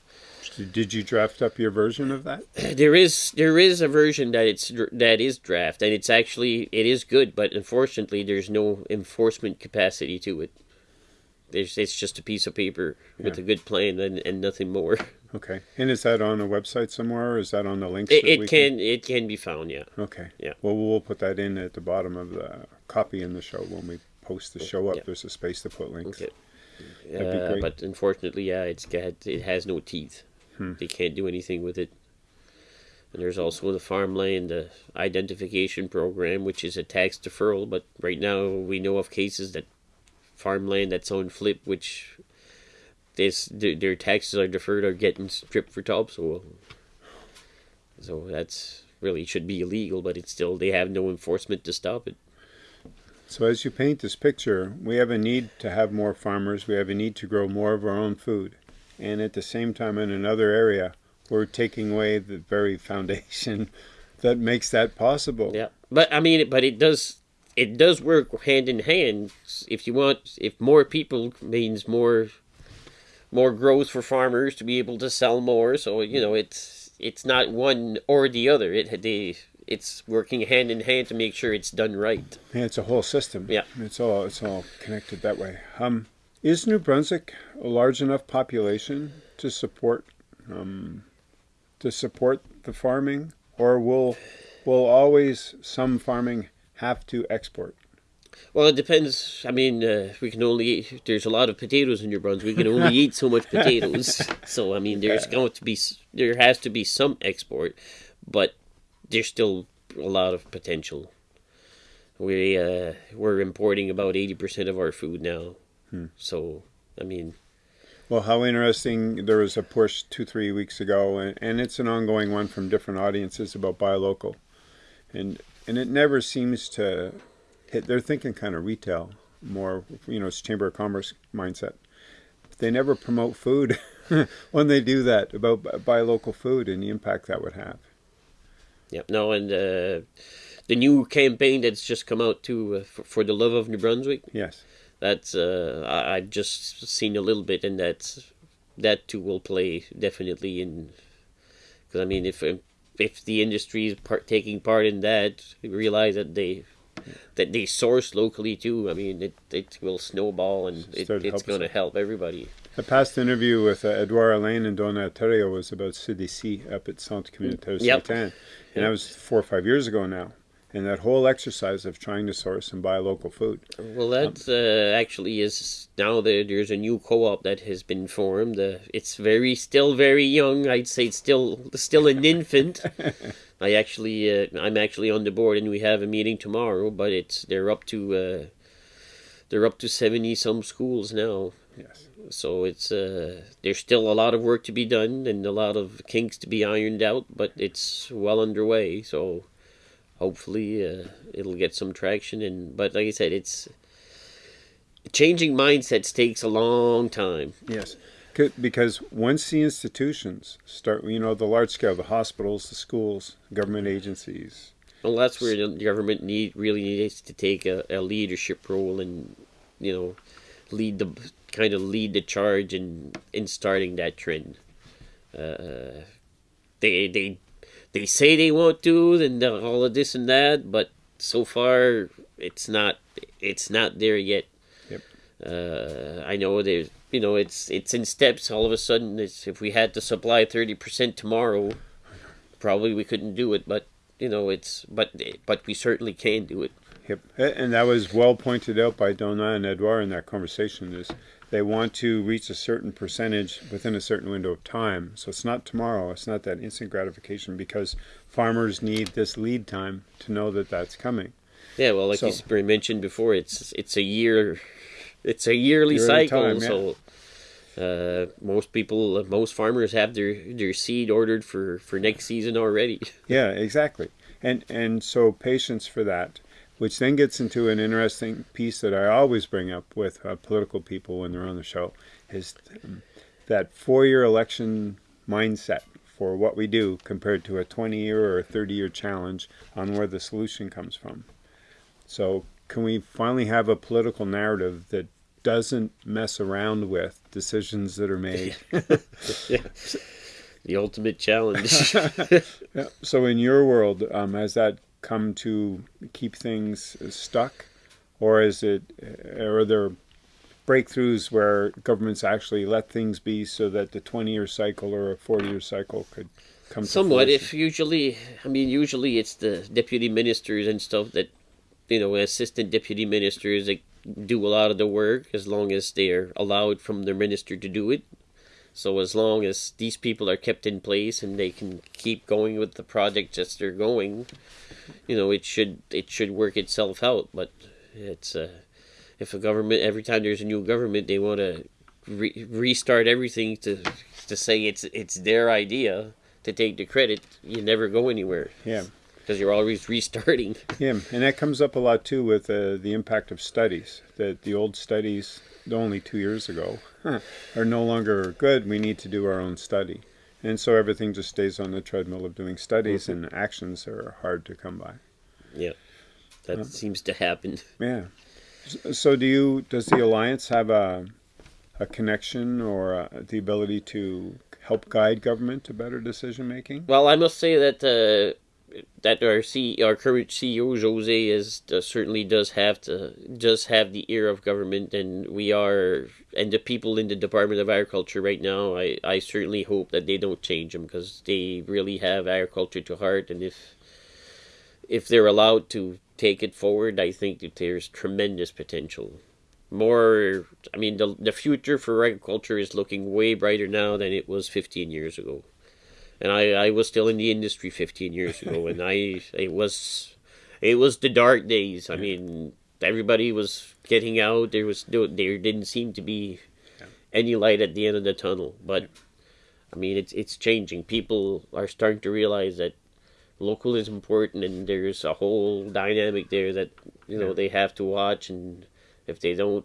Did you draft up your version of that? <clears throat> there is there is a version that it's that is draft and it's actually it is good but unfortunately there's no enforcement capacity to it there's it's just a piece of paper with a good plan and, and nothing more <laughs> Okay. And is that on a website somewhere or is that on the links? it, it we can it can be found yeah Okay. Yeah. Well, we'll put that in at the bottom of the copy in the show when we post the show up. Yeah. There's a space to put links. okay Uh, but unfortunately, yeah, it's got it has no teeth. Hmm. They can't do anything with it. And there's also the farmland uh, identification program, which is a tax deferral. But right now, we know of cases that farmland that's on FLIP, which this their taxes are deferred, are getting stripped for topsoil. So that's really should be illegal, but it's still they have no enforcement to stop it. So as you paint this picture, we have a need to have more farmers. We have a need to grow more of our own food. And at the same time, in another area, we're taking away the very foundation <laughs> that makes that possible. Yeah, but I mean, but it does it does work hand in hand. If you want, if more people means more more growth for farmers to be able to sell more. So you know, it's it's not one or the other. It they it's working hand in hand to make sure it's done right. Yeah, it's a whole system. Yeah, it's all it's all connected that way. Um, is New Brunswick a large enough population to support um, to support the farming, or will will always some farming have to export? Well, it depends. I mean, uh, we can only eat, there's a lot of potatoes in New Brunswick. We can only <laughs> eat so much potatoes. <laughs> So I mean, there's going to be there has to be some export, but there's still a lot of potential. We uh, we're importing about eighty percent of our food now. Hmm. So I mean, well, how interesting! There was a push two, three weeks ago, and, and it's an ongoing one from different audiences about buy local, and and it never seems to hit. They're thinking kind of retail more, you know, it's Chamber of Commerce mindset. They never promote food <laughs> when they do that about buy local food and the impact that would have. Yep. No, and uh, the new campaign that's just come out too uh, for, for the love of New Brunswick. Yes that's uh, I, I've just seen a little bit, and that's that too will play definitely in. Because I mean, if if the industry is part, taking part in that, realize that they that they source locally too. I mean, it, it will snowball and it, it's going to help everybody. A past interview with uh, Edouard Alain and Donna Terrio was about CDC up at Centre Communautaire yep. and yep. that was four or five years ago now and that whole exercise of trying to source and buy local food. Well, that uh, actually is now there, there's a new co-op that has been formed. Uh, it's very still very young. I'd say it's still still an infant. <laughs> I actually uh, I'm actually on the board, and we have a meeting tomorrow. But it's they're up to uh, they're up to seventy some schools now. Yes. So it's uh, there's still a lot of work to be done and a lot of kinks to be ironed out, but it's well underway. So hopefully uh, it'll get some traction. And but like i said it's changing mindsets takes a long time. Yes. Because once the institutions start you know the large scale the hospitals the schools government agencies. Well that's where the government need really needs to take a, a leadership role and you know lead the kind of lead the charge in in starting that trend. Uh, they they they say they won't do and all of this and that, but so far it's not it's not there yet. Yep. Uh, I know there's you know it's it's in steps. All of a sudden, it's, if we had to supply thirty percent tomorrow, probably we couldn't do it. But you know it's but but we certainly can do it. Yep, and that was well pointed out by Donna and Edouard in that conversation. Is they want to reach a certain percentage within a certain window of time. So it's not tomorrow. It's not that instant gratification because farmers need this lead time to know that that's coming. Yeah, well, like so, you mentioned before, it's it's a year, it's a yearly, yearly cycle. Time, yeah. So uh, most people, most farmers have their their seed ordered for for next season already. <laughs> Yeah, exactly. And and so patience for that which then gets into an interesting piece that I always bring up with uh, political people when they're on the show, is um, that four-year election mindset for what we do compared to a 20-year or a 30-year challenge on where the solution comes from. So can we finally have a political narrative that doesn't mess around with decisions that are made? <laughs> yeah. The ultimate challenge. <laughs> yeah. So in your world, um, has that come to keep things stuck, or is it, uh, are there breakthroughs where governments actually let things be so that the 20-year cycle or a 40-year cycle could come somewhat if usually i mean usually it's the deputy ministers and stuff that you know assistant deputy ministers that do a lot of the work as long as they're allowed from their minister to do it. So as long as these people are kept in place and they can keep going with the project as they're going, you know, it should it should work itself out. But it's uh, if a government every time there's a new government, they want to re- restart everything to to say it's it's their idea to take the credit. You never go anywhere. Yeah because you're always restarting. <laughs> Yeah, and that comes up a lot too with uh, the impact of studies. That the old studies, only two years ago, huh, are no longer good. We need to do our own study, and so everything just stays on the treadmill of doing studies, mm-hmm. and actions are hard to come by. Yeah, that uh, seems to happen. Yeah. So, do you? Does the alliance have a a connection or a, uh, the ability to help guide government to better decision making? Well, I must say that. Uh, that our C, our current CEO Jose is uh, certainly does have to does have the ear of government, and we are and the people in the Department of Agriculture right now. I I certainly hope that they don't change them because they really have agriculture to heart, and if if they're allowed to take it forward, I think that there's tremendous potential. More, I mean, the the future for agriculture is looking way brighter now than it was 15 years ago and I, I was still in the industry 15 years ago and I it was it was the dark days. I mean everybody was getting out. There was no, there didn't seem to be any light at the end of the tunnel. But I mean it's it's changing. People are starting to realize that local is important and there's a whole dynamic there that you know they have to watch. And if they don't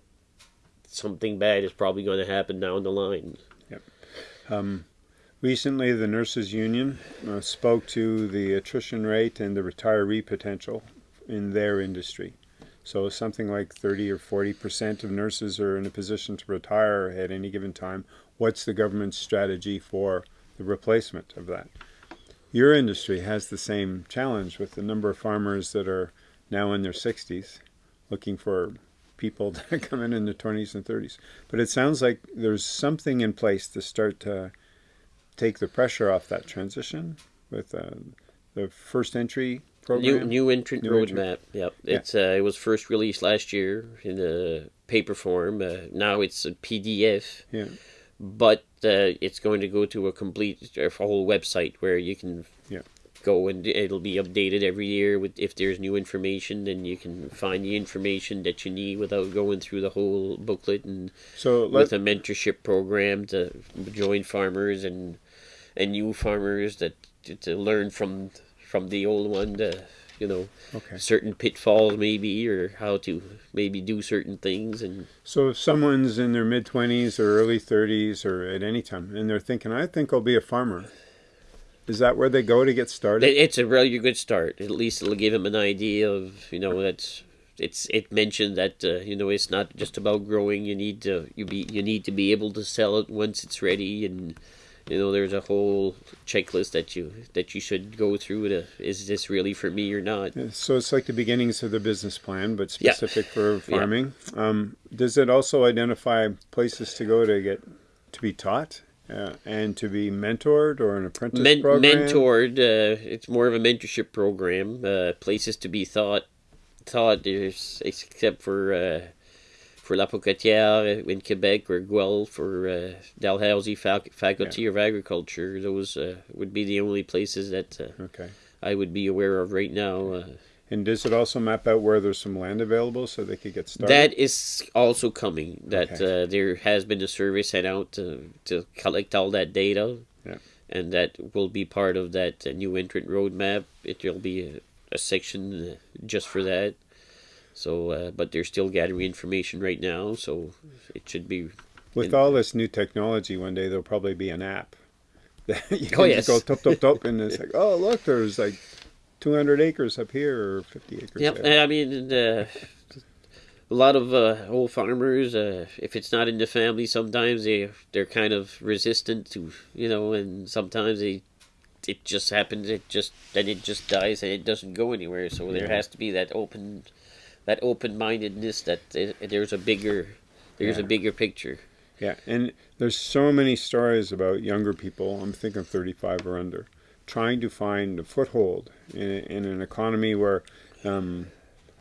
something bad is probably going to happen down the line. Yep. Um Recently, the Nurses Union uh, spoke to the attrition rate and the retiree potential in their industry. So something like 30 or 40 percent of nurses are in a position to retire at any given time. What's the government's strategy for the replacement of that? Your industry has the same challenge with the number of farmers that are now in their 60s looking for people <laughs> to come in in their 20s and 30s. But it sounds like there's something in place to start to take the pressure off that transition with uh, the first entry program. New, new entrant new roadmap. Yep, yeah. it's uh, it was first released last year in a paper form. Uh, now it's a PDF. Yeah. But uh, it's going to go to a complete a whole website where you can yeah. go and it'll be updated every year with if there's new information then you can find the information that you need without going through the whole booklet and so with a mentorship program to join farmers and and new farmers that to, to learn from from the old one to you know okay. certain pitfalls maybe or how to maybe do certain things and so if someone's in their mid 20s or early 30s or at any time and they're thinking i think i'll be a farmer is that where they go to get started? It's a really good start. At least it'll give them an idea of you know that's it's it mentioned that uh, you know it's not just about growing. You need to you be you need to be able to sell it once it's ready and you know there's a whole checklist that you that you should go through to is this really for me or not so it's like the beginnings of the business plan but specific yeah. for farming yeah. um, does it also identify places to go to get to be taught uh, and to be mentored or an apprentice Men- program? mentored uh, it's more of a mentorship program uh, places to be taught taught there's except for for La Pocatière in Quebec or Guelph or uh, Dalhousie Faculty yeah. of Agriculture. Those uh, would be the only places that uh, okay. I would be aware of right now. Uh. and does it also map out where there's some land available so they could get started? That is also coming. That okay. uh, there has been a survey sent out to, to collect all that data. Yeah. And that will be part of that uh, new entrant roadmap. It will be a, a section just for that. So, uh, but they're still gathering information right now, so it should be. With all this new technology, one day there'll probably be an app. <laughs> That you can oh yes. go top top top, and it's <laughs> like, oh look, there's like 200 acres up here or 50 acres. Yep, there. I mean, uh, a lot of uh, old farmers, uh, if it's not in the family, sometimes they they're kind of resistant to you know, and sometimes they it just happens. It just then it just dies and it doesn't go anywhere. So yeah. there has to be that open that open mindedness that there's a bigger there's yeah. a bigger picture. Yeah, and there's so many stories about younger people. I'm thinking 35 or under, trying to find a foothold in, in an economy where um,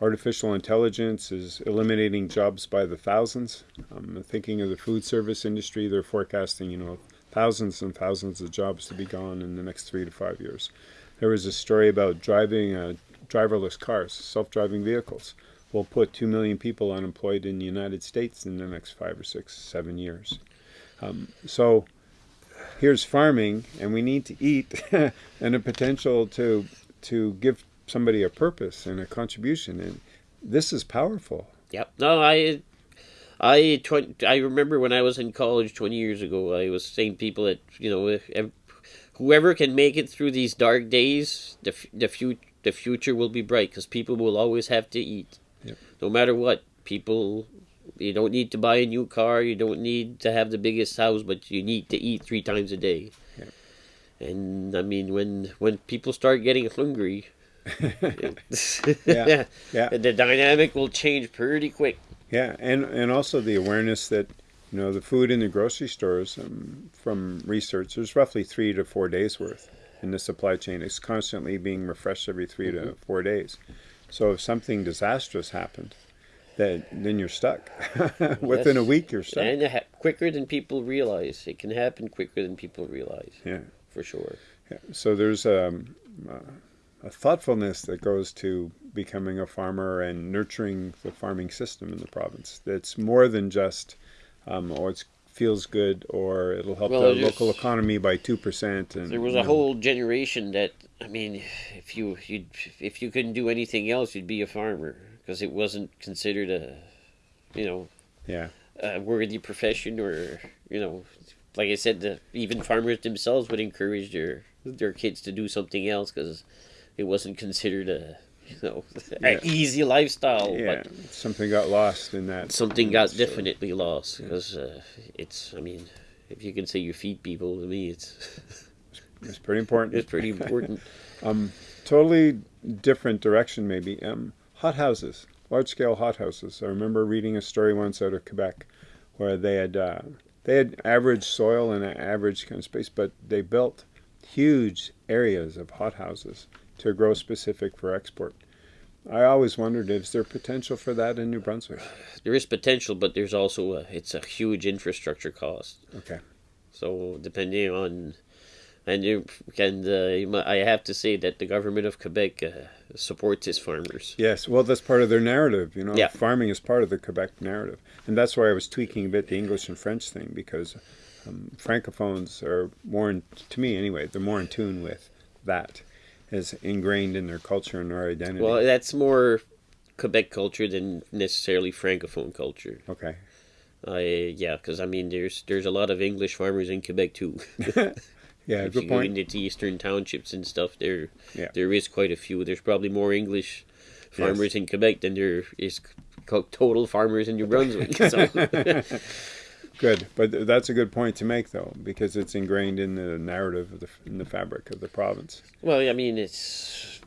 artificial intelligence is eliminating jobs by the thousands. I'm thinking of the food service industry, they're forecasting, you know, thousands and thousands of jobs to be gone in the next three to five years. There was a story about driving uh, driverless cars, self-driving vehicles. Will put two million people unemployed in the United States in the next five or six, seven years. Um, so here's farming, and we need to eat, <laughs> and a potential to to give somebody a purpose and a contribution, and this is powerful. Yep. No, I I I remember when I was in college twenty years ago. I was saying people that you know, whoever can make it through these dark days, the the future the future will be bright because people will always have to eat, yep. no matter what. People, you don't need to buy a new car. You don't need to have the biggest house, but you need to eat three times a day. And I mean, when when people start getting hungry, <laughs> yeah, <laughs> yeah, the dynamic will change pretty quick. Yeah, and and also the awareness that you know the food in the grocery stores um, from research there's roughly three to four days worth in the supply chain. It's constantly being refreshed every 3 mm-hmm. to four days. So if something disastrous happened, that then you're stuck. <laughs> Within yes. a week, you're stuck. And ha- quicker than people realize. It can happen quicker than people realize. Yeah, for sure. Yeah. So there's um, a thoughtfulness that goes to becoming a farmer and nurturing the farming system in the province. That's more than just, um, oh, it feels good or it'll help well, the local economy by two percent. And there was a know. whole generation that I mean, if you you if you couldn't do anything else, you'd be a farmer because it wasn't considered a, you know, yeah, a worthy profession or you know, like I said, the, even farmers themselves would encourage their their kids to do something else because it wasn't considered a you know <laughs> yeah. an easy lifestyle. Yeah, something got lost in that. Something got so, definitely lost because yeah. uh, it's. I mean, if you can say you feed people, to me, it's. <laughs> it's pretty important. it's pretty important. <laughs> um, totally different direction, maybe. Um, hot houses, large scale hot houses. I remember reading a story once out of Quebec, where they had uh, they had average soil and average kind of space, but they built huge areas of hot houses to grow specific for export. I always wondered, is there potential for that in New Brunswick? There is potential, but there's also a, it's a huge infrastructure cost. Okay. So depending on, and you and uh, I have to say that the government of Quebec uh, supports its farmers. Yes, well, that's part of their narrative. You know, yeah. farming is part of the Quebec narrative, and that's why I was tweaking a bit the English and French thing because um, francophones are more, in, to me anyway, they're more in tune with that as ingrained in their culture and their identity. Well, that's more Quebec culture than necessarily francophone culture. Okay. Uh, yeah, because I mean, there's there's a lot of English farmers in Quebec too. <laughs> yeah, <laughs> if good you point. go into eastern townships and stuff, there yeah. there is quite a few. There's probably more English farmers yes. in Quebec than there is total farmers in New Brunswick. So. <laughs> Good, but that's a good point to make, though, because it's ingrained in the narrative of the in the fabric of the province. Well, I mean, it's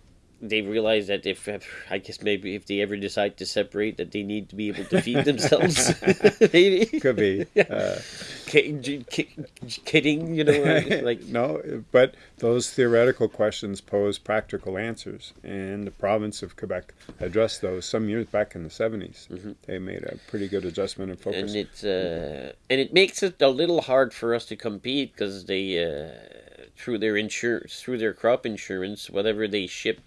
they realize that if I guess maybe if they ever decide to separate, that they need to be able to feed themselves. <laughs> <laughs> maybe could be. <laughs> Uh, kidding, you know, like no, but those theoretical questions pose practical answers, and the province of Quebec addressed those some years back in the 70s. Mm-hmm. They made a pretty good adjustment and focus, and it uh, and it makes it a little hard for us to compete because they. Uh, through their insurance, through their crop insurance, whatever they ship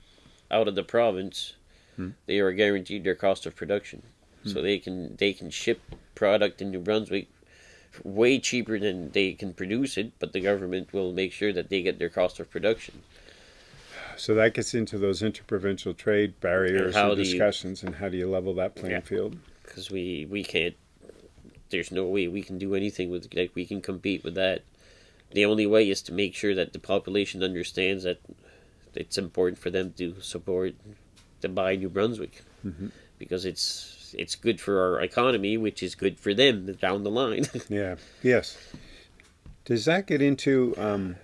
out of the province, hmm. they are guaranteed their cost of production. Hmm. So they can they can ship product in New Brunswick way cheaper than they can produce it, but the government will make sure that they get their cost of production. So that gets into those interprovincial trade barriers and, and discussions, you, and how do you level that playing yeah, field? Because we we can't. There's no way we can do anything with like we can compete with that. The only way is to make sure that the population understands that it's important for them to support to buy New Brunswick mm-hmm. because it's it's good for our economy, which is good for them down the line. <laughs> yeah. Yes. Does that get into? Um,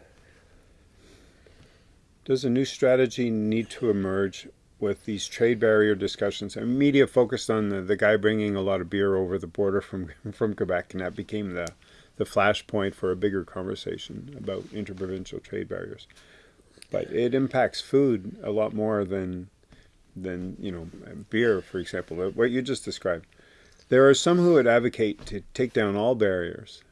does a new strategy need to emerge with these trade barrier discussions? And media focused on the, the guy bringing a lot of beer over the border from <laughs> from Quebec, and that became the the flashpoint for a bigger conversation about interprovincial trade barriers but it impacts food a lot more than than you know beer, for example. What you just described. There are some who would advocate to take down all barriers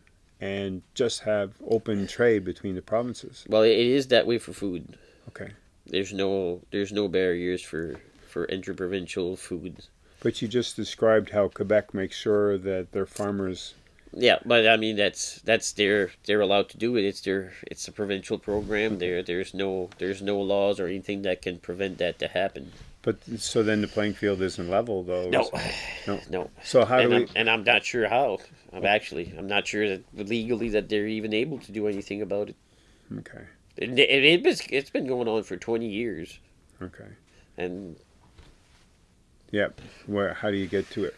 and just have open trade between the provinces. Well, it is that way for food. Okay. There's no there's no barriers for for interprovincial food. But you just described how Quebec makes sure that their farmers. Yeah, but I mean that's that's their they're allowed to do it. It's their it's a provincial program. There there's no there's no laws or anything that can prevent that to happen. But so then the playing field isn't level, though. No, no, no. So how and do I'm, we? And I'm not sure how. I'm actually I'm not sure that legally that they're even able to do anything about it. Okay. It, it, it it's been going on for 20 years. Okay. And Yep. Where? How do you get to it?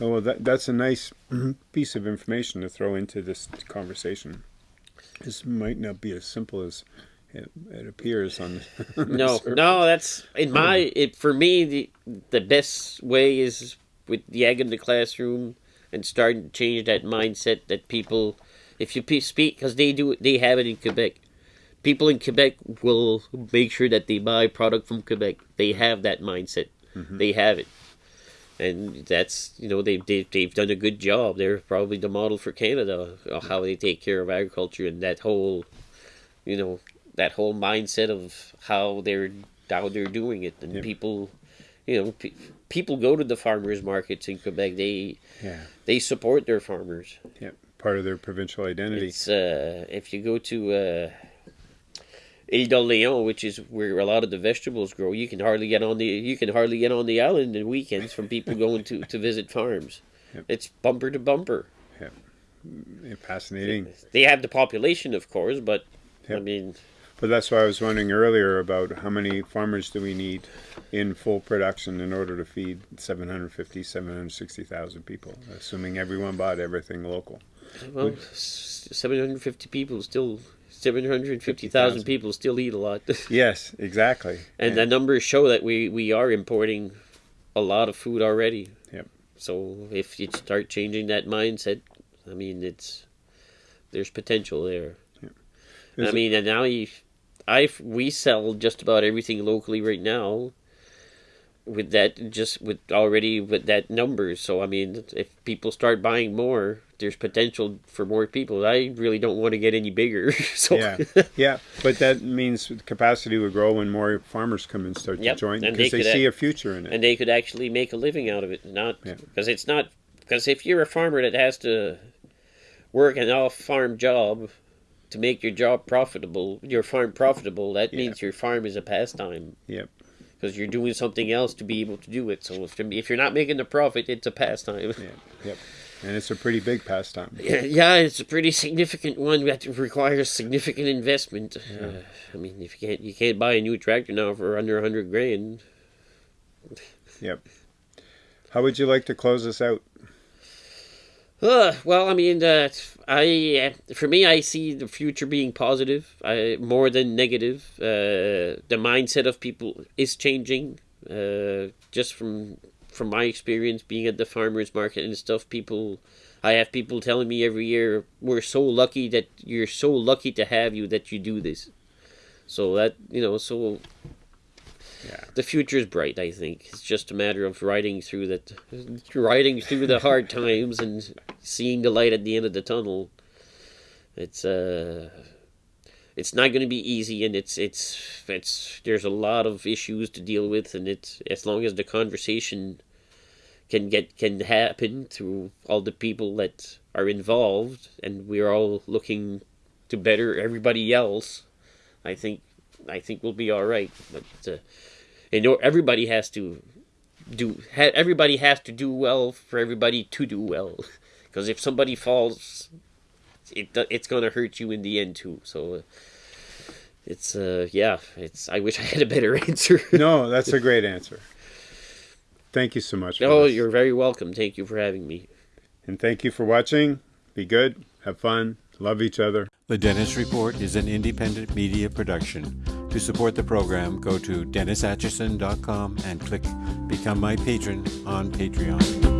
Oh, well, that that's a nice mm-hmm. piece of information to throw into this conversation. This might not be as simple as it, it appears on. The, <laughs> on no, surface. no, that's in my mm-hmm. it for me the the best way is with the egg in the classroom and starting to change that mindset that people, if you speak because they do they have it in Quebec. People in Quebec will make sure that they buy product from Quebec. They have that mindset. Mm-hmm. They have it, and that's you know they they they've done a good job. They're probably the model for Canada of how they take care of agriculture and that whole, you know, that whole mindset of how they're how they're doing it and people you know pe- people go to the farmers markets in Quebec they Yeah. they support their farmers Yep. Part of their provincial identity. it's uh if you go to uh Ile d'Orléans, which is where a lot of the vegetables grow, you can hardly get on the you can hardly get on the island in weekends from people <laughs> going to, to visit farms. Yep. It's bumper to bumper. Mm, yeah, fascinating. They have the population, of course, but I mean, But that's why I was wondering earlier about how many farmers do we need in full production in order to feed 750, 760,000 people, assuming everyone bought everything local. well, seven hundred fifty people still, seven hundred fifty thousand people still eat a lot, <laughs> Yes, exactly. and the numbers show that we we are importing a lot of food already. Yep. So if you start changing that mindset, I mean, it's there's potential there. Is I mean, and now you, I we sell just about everything locally right now. With that, just with already with that numbers. So I mean, if people start buying more, there's potential for more people. I really don't want to get any bigger. <laughs> so yeah, yeah, but that means capacity would grow when more farmers come and start Yep, to join because they they, see a- future in it. and they could actually make a living out of it. Not Yeah. because it's not because if you're a farmer that has to work an off farm job to make your job profitable, your farm profitable, that Yeah. means your farm is a pastime. Yep. Because you're doing something else to be able to do it. So if, if you're not making a profit, it's a pastime. Yeah, yep, and it's a pretty big pastime. Yeah, <laughs> yeah, it's a pretty significant one that requires significant investment. Uh, I mean, if you can't you can't buy a new tractor now for under a hundred grand. Yep. How would you like to close us out? Uh, well, I mean, uh, I uh, for me, I see the future being positive, I, more than negative. Uh, the mindset of people is changing. Uh, just from from my experience being at the farmers market and stuff, people, I have people telling me every year, "We're so lucky that you're so lucky to have you that you do this." So that you know, so The future is bright. I think it's just a matter of riding through that, riding through the hard times and seeing the light at the end of the tunnel. It's uh, it's not going to be easy, and it's it's it's there's a lot of issues to deal with, and it's as long as the conversation can get can happen through all the people that are involved, and we're all looking to better everybody else. I think I think we'll be all right, but. Uh, you know everybody has to do ha, everybody has to do well for everybody to do well <laughs> because if somebody falls it it's going to hurt you in the end too so uh, it's uh yeah it's i wish <laughs> i had a better answer <laughs> No, that's a great answer. Thank you so much. for oh this. you're very welcome thank you for having me And thank you for watching. Be good, have fun, love each other. The Dennis Report is an independent media production. To support the program, go to DennisAtchison.com and click Become My Patron on Patreon.